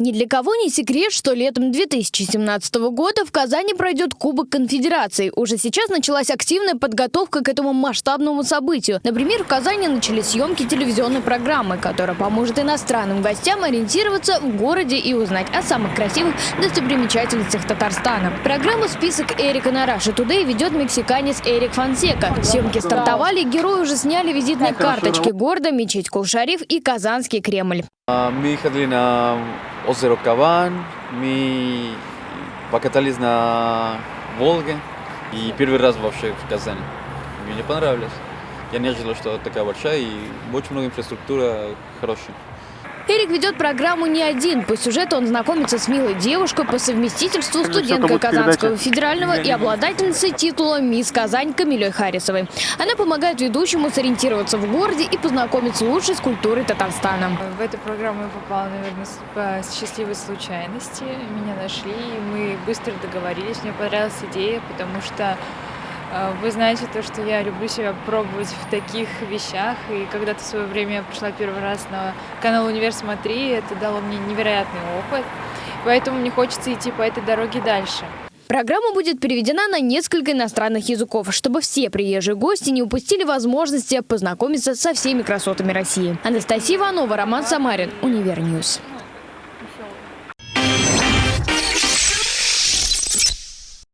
Ни для кого не секрет, что летом 2017 года в Казани пройдет Кубок Конфедерации. Уже сейчас началась активная подготовка к этому масштабному событию. Например, в Казани начались съемки телевизионной программы, которая поможет иностранным гостям ориентироваться в городе и узнать о самых красивых достопримечательностях Татарстана. Программу «Список Эрика на Раши Тудей» ведет мексиканец Эрик Фонсека. Съемки стартовали, герои уже сняли визитные карточки города, мечеть Кулшариф и Казанский Кремль. Мы ходили на озеро Каван, мы покатались на Волге и первый раз вообще в Казани. Мне понравилось. Я не ожидал, что такая большая и очень много инфраструктура хорошая. Эрик ведет программу не один. По сюжету он знакомится с милой девушкой по совместительству студенткой Казанского федерального и обладательницей титула «Мисс Казань» Камилей Харисовой. Она помогает ведущему сориентироваться в городе и познакомиться лучше с культурой Татарстана. В эту программу я попала, наверное, по счастливой случайности. Меня нашли, и мы быстро договорились. Мне понравилась идея, потому что вы знаете то, что я люблю себя пробовать в таких вещах, и когда-то в свое время я пришла первый раз на канал «Универ Смотри», это дало мне невероятный опыт, поэтому мне хочется идти по этой дороге дальше. Программа будет переведена на несколько иностранных языков, чтобы все приезжие гости не упустили возможности познакомиться со всеми красотами России. Анастасия Иванова, Роман Самарин, Универньюз.